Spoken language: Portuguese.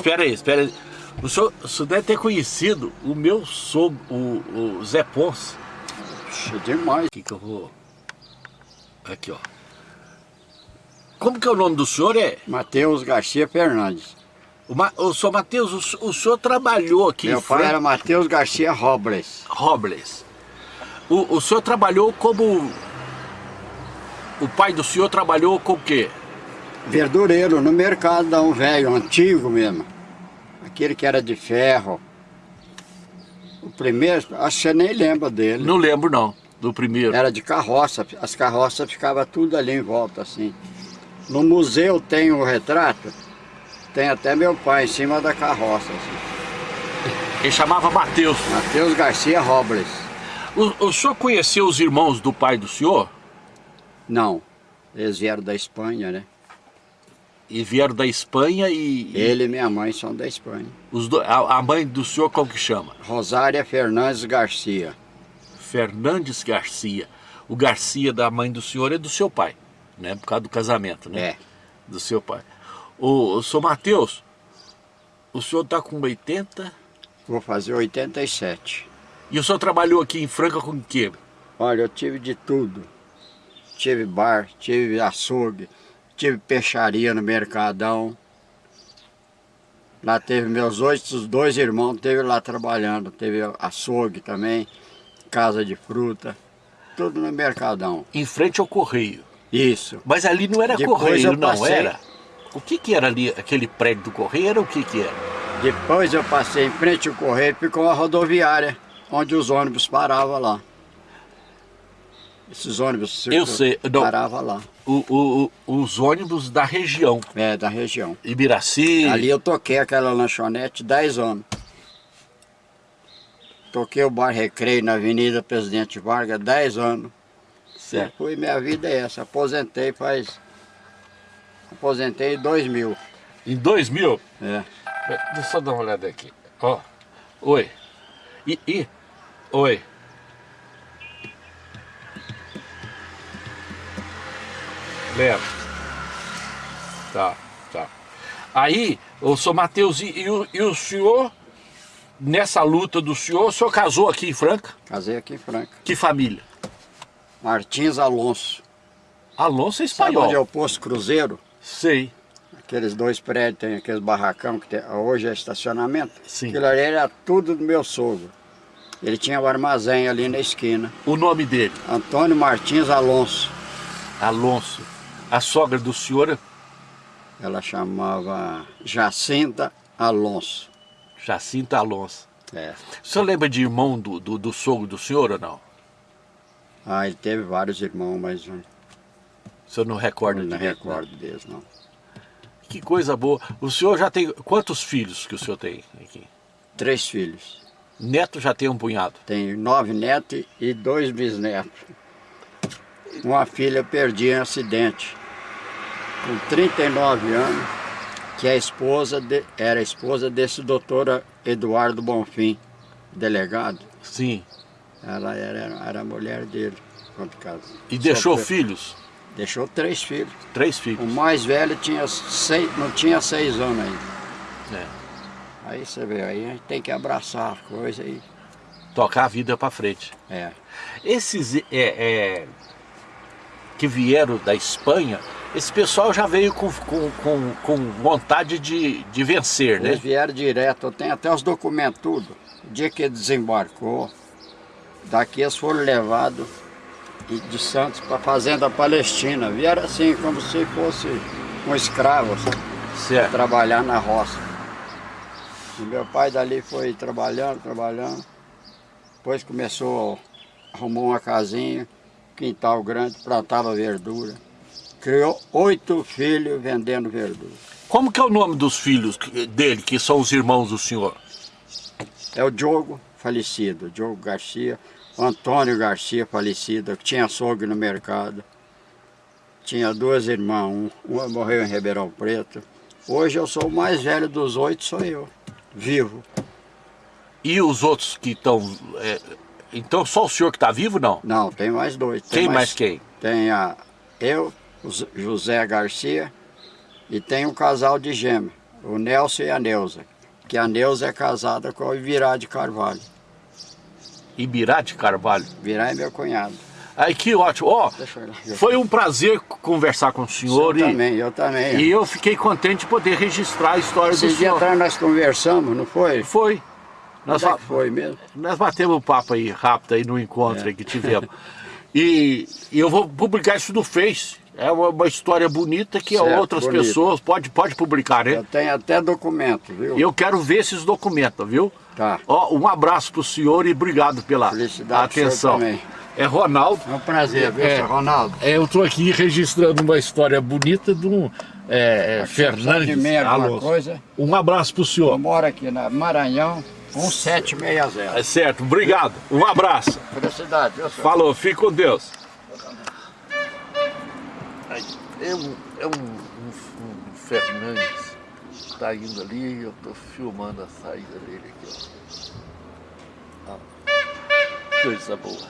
espera aí, espera aí. O senhor, o senhor deve ter conhecido o meu sogro, o, o Zé Ponce. Puxa, demais. Aqui que eu vou... Aqui, ó. Como que é o nome do senhor? É Matheus Garcia Fernandes. o, Ma... o senhor Matheus, o, senhor- o senhor trabalhou aqui Meu pai era Matheus Garcia Robles. Robles. O, o senhor trabalhou como... O pai do senhor trabalhou com o quê? Verdureiro no mercadão velho, antigo mesmo. Aquele que era de ferro. O primeiro, acho que você nem lembra dele. Não lembro não, do primeiro. Era de carroça, as carroças ficavam tudo ali em volta assim. No museu tem o retrato, tem até meu pai em cima da carroça. Assim. Ele chamava Matheus. Matheus Garcia Robles. O, o senhor conheceu os irmãos do pai do senhor? Não, eles vieram da Espanha, né? E vieram da Espanha e... Ele e minha mãe são da Espanha. os do- a, a mãe do senhor como que chama? Rosária Fernandes Garcia. Fernandes Garcia. O Garcia da mãe do senhor é do seu pai, né? Por causa do casamento, né? É. Do seu pai. O, o senhor Matheus, o senhor está com 80 Vou fazer 87. e o senhor trabalhou aqui em Franca com o quê? Olha, eu tive de tudo. Tive bar, tive açougue, tive peixaria no Mercadão. Lá teve meus oito, dois irmãos, teve lá trabalhando. Teve açougue também, casa de fruta, tudo no Mercadão. Em frente ao Correio. Isso. Mas ali não era Depois Correio, não era? O que que era ali, aquele prédio do Correio, era o que que era? Depois eu passei em frente ao correio, ficou uma rodoviária, onde os ônibus paravam lá. Esses ônibus Eu sei, não. paravam lá. O, o- os ônibus da região, É, da região. Ibiraci, Ali eu toquei aquela lanchonete 10 anos. Toquei o bar Recreio na Avenida Presidente Vargas 10 anos. certo. Fui, minha vida é essa. Aposentei faz. Aposentei em 2000. Em 2000, É. deixa eu só dar uma olhada aqui, ó, oi, e, e, oi, lembra, tá, tá, aí, o senhor Matheus, e, e o, e o senhor, nessa luta do senhor, o senhor casou aqui em Franca? Casei aqui em Franca. Que família? Martins Alonso. Alonso é Sabe onde é espanhol, o Posto Cruzeiro? sei, Aqueles dois prédios, tem aqueles barracão que tem, hoje é estacionamento. Sim. Aquilo ali era tudo do meu sogro. Ele tinha o armazém ali na esquina. o nome dele, Antônio Martins Alonso. Alonso, a sogra do senhor, Ela chamava Jacinta Alonso. Jacinta Alonso. É. O senhor lembra de irmão do, do, do sogro do senhor ou não? Ah, ele teve vários irmãos, mas O senhor não recorda não direito, né? recordo deles, não. Que coisa boa. O senhor já tem... Quantos filhos que o senhor tem aqui? Três filhos. Neto já tem um punhado. Tem nove netos e dois bisnetos. Uma filha perdi em acidente. Com 39 anos, que a esposa de- era a esposa desse doutor Eduardo Bonfim, delegado. Sim. Ela era, era a mulher dele, quando casou. E deixou Sofreu- filhos? Deixou três filhos. Três O filhos. mais velho tinha seis, não tinha seis anos ainda. É. Aí você vê, aí a gente tem que abraçar a coisa aí. Tocar a vida pra frente. É. Esses é, é, que vieram da Espanha, esse pessoal já veio com, com, com, com vontade de, de vencer, Eles né? vieram direto, eu tenho até os documentos tudo. O dia que desembarcou, daqui eles foram levados de Santos para a fazenda palestina. Vieram assim, como se fosse um escravo, Certo. trabalhar na roça. E meu pai dali foi trabalhando, trabalhando. Depois começou, arrumou uma casinha, quintal grande, plantava verdura. Criou oito filhos vendendo verdura. Como que é o nome dos filhos dele, que são os irmãos do senhor? É o Diogo falecido, Diogo Garcia, o Antônio Garcia falecido, que tinha açougue no mercado. Tinha duas irmãs, um, uma morreu em Ribeirão Preto. Hoje eu sou o mais velho dos oito, sou eu, vivo. E os outros que estão... é, então só o senhor que está vivo, não? Não, tem mais dois. Tem Quem mais quem? Tem a, eu, José Garcia, e tem um casal de gêmeos, O Nelson e a Neuza. Que a Neuza é casada com o Ivirá de Carvalho. Ibirá de Carvalho. Virá é meu cunhado. Aí que ótimo. Ó, lá. foi um prazer conversar com o senhor eu e, também, eu também. e eu fiquei contente de poder registrar a história do Esses dias senhor. atrás nós conversamos, não foi? Foi. Nós, é foi mesmo? nós batemos um papo aí rápido aí no encontro É. aí que tivemos. E, e eu vou publicar isso no Face. É uma, uma história bonita que Certo, outras bonito. pessoas pode, pode publicar, né? Eu tenho até documento, viu? Eu quero ver esses documentos, viu? Tá. Ó, um abraço pro senhor e obrigado pela Felicidade atenção. também. É Ronaldo. É um prazer, viu, É. Ronaldo? É, eu estou aqui registrando uma história bonita de um é, é, Fernandes de Alonso. coisa? Um abraço pro senhor. moro aqui na Maranhão, 1760. É certo, obrigado. Um abraço. Felicidade, viu, senhor? Falou, fique com Deus. É um, é um, um, um Fernandes que está indo ali e eu estou filmando a saída dele aqui. Ó. Ó. Coisa boa.